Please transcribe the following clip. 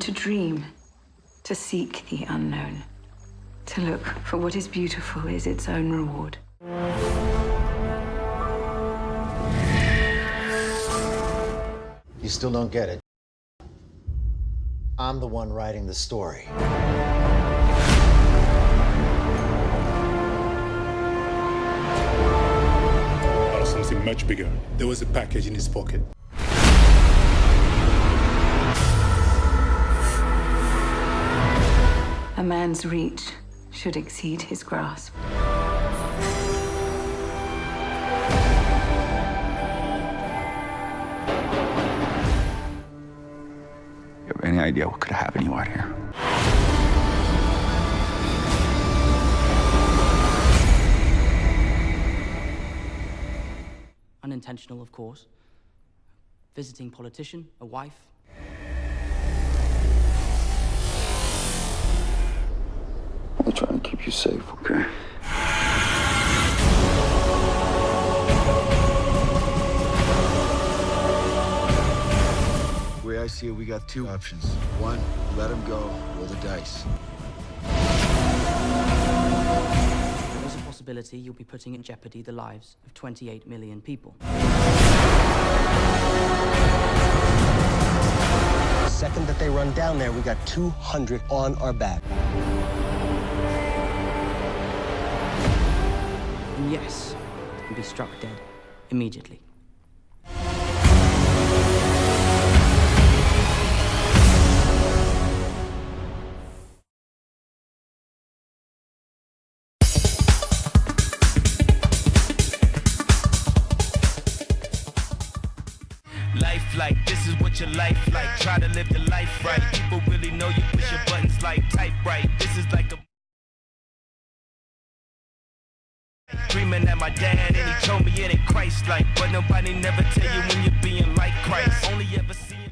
to dream, to seek the unknown, to look for what is beautiful is its own reward. You still don't get it. I'm the one writing the story. Or something much bigger. There was a package in his pocket. A man's reach should exceed his grasp. You have any idea what could have happened you out here? Unintentional, of course. Visiting politician, a wife. We're trying to keep you safe, okay? The way I see it, we got two options. One, let him go, roll the dice. There is a possibility you'll be putting in jeopardy the lives of 28 million people. The second that they run down there, we got 200 on our back. Yes, and be struck dead immediately. Life like this is what your life like. Try to live the life right. People really know you push your buttons like type right. This is like a Dreaming at my dad and he told me it ain't Christ like But nobody never tell you when you're being like Christ. Only ever see